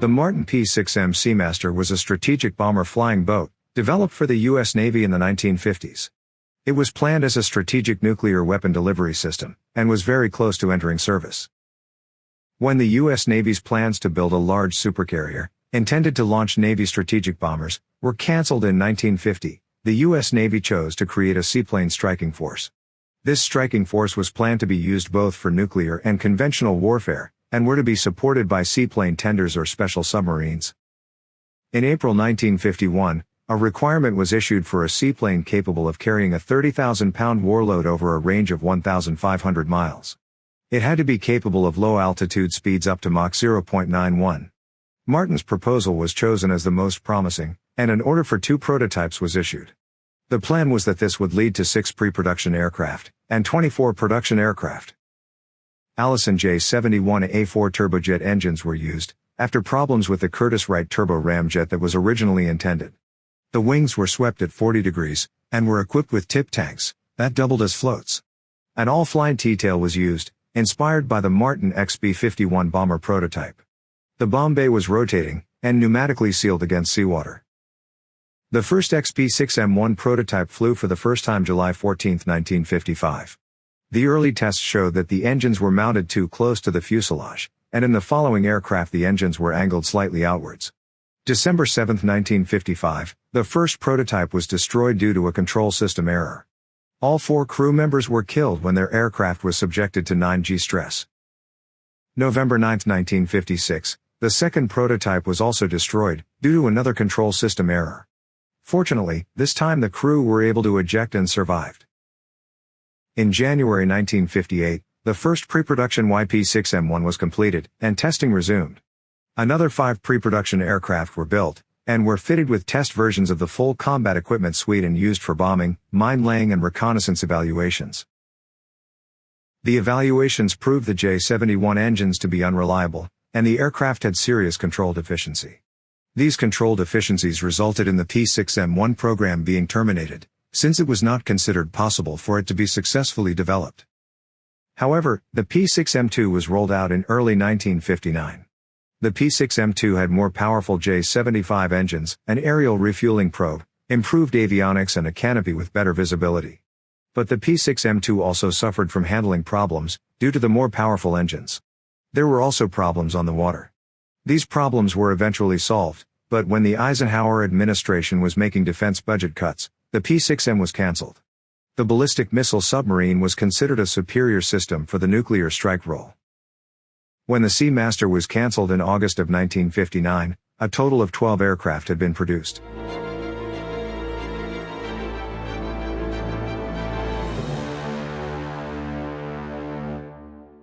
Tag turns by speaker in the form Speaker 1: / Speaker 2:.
Speaker 1: The Martin P-6M Seamaster was a strategic bomber flying boat, developed for the U.S. Navy in the 1950s. It was planned as a strategic nuclear weapon delivery system, and was very close to entering service. When the U.S. Navy's plans to build a large supercarrier, intended to launch Navy strategic bombers, were cancelled in 1950, the U.S. Navy chose to create a seaplane striking force. This striking force was planned to be used both for nuclear and conventional warfare, and were to be supported by seaplane tenders or special submarines. In April 1951, a requirement was issued for a seaplane capable of carrying a 30,000-pound warload over a range of 1,500 miles. It had to be capable of low altitude speeds up to Mach 0.91. Martin's proposal was chosen as the most promising, and an order for two prototypes was issued. The plan was that this would lead to six pre-production aircraft, and 24 production aircraft. Allison J-71A4 turbojet engines were used, after problems with the Curtiss-Wright turbo ramjet that was originally intended. The wings were swept at 40 degrees, and were equipped with tip tanks, that doubled as floats. An all-flying T-tail was used, inspired by the Martin XB-51 bomber prototype. The bomb bay was rotating, and pneumatically sealed against seawater. The first XP-6M1 prototype flew for the first time July 14, 1955. The early tests showed that the engines were mounted too close to the fuselage, and in the following aircraft the engines were angled slightly outwards. December 7, 1955, the first prototype was destroyed due to a control system error. All four crew members were killed when their aircraft was subjected to 9G stress. November 9, 1956, the second prototype was also destroyed, due to another control system error. Fortunately, this time the crew were able to eject and survived. In January 1958, the first pre-production YP-6M1 was completed, and testing resumed. Another five pre-production aircraft were built, and were fitted with test versions of the full combat equipment suite and used for bombing, mine-laying and reconnaissance evaluations. The evaluations proved the J-71 engines to be unreliable, and the aircraft had serious control deficiency. These control deficiencies resulted in the P6M1 program being terminated, since it was not considered possible for it to be successfully developed. However, the P6M2 was rolled out in early 1959. The P6M2 had more powerful J75 engines, an aerial refueling probe, improved avionics and a canopy with better visibility. But the P6M2 also suffered from handling problems, due to the more powerful engines. There were also problems on the water. These problems were eventually solved, but when the Eisenhower administration was making defense budget cuts, the P-6M was cancelled. The ballistic missile submarine was considered a superior system for the nuclear strike role. When the Seamaster was cancelled in August of 1959, a total of 12 aircraft had been produced.